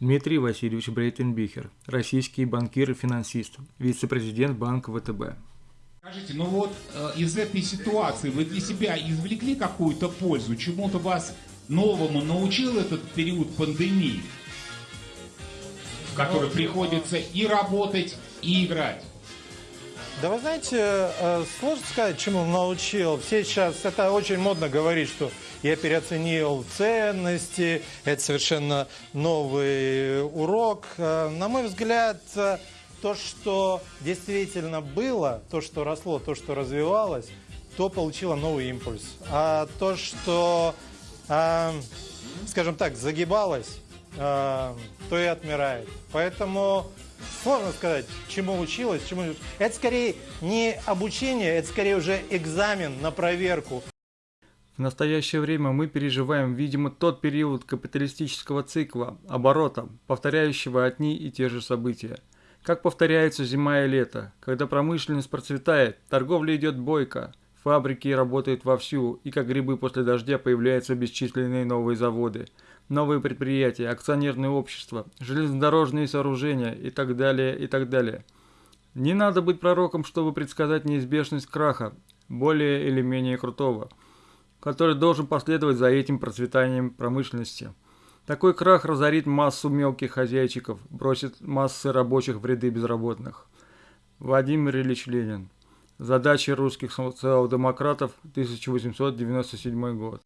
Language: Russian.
Дмитрий Васильевич Брейтенбихер, российский банкир и финансист, вице-президент Банка ВТБ. Скажите, ну вот э, из этой ситуации вы для себя извлекли какую-то пользу? Чему-то вас новому научил этот период пандемии, в который приходится и работать, и играть? Да вы знаете, э, сложно сказать, чему научил. Все сейчас, это очень модно говорить, что я переоценил ценности, это совершенно новый урок. Э, На мой взгляд, э, то, что действительно было, то, что росло, то, что развивалось, то получило новый импульс. А то, что, скажем так, загибалось, то и отмирает. Поэтому сложно сказать, чему училась, чему... Это скорее не обучение, это скорее уже экзамен на проверку. В настоящее время мы переживаем, видимо, тот период капиталистического цикла, оборота, повторяющего одни и те же события. Как повторяются зима и лето, когда промышленность процветает, торговля идет бойко, фабрики работают вовсю, и как грибы после дождя появляются бесчисленные новые заводы, новые предприятия, акционерные общества, железнодорожные сооружения и так далее, и так далее. Не надо быть пророком, чтобы предсказать неизбежность краха, более или менее крутого, который должен последовать за этим процветанием промышленности. Такой крах разорит массу мелких хозяйчиков, бросит массы рабочих в ряды безработных. Владимир Ильич Ленин. Задачи русских социал-демократов, 1897 год.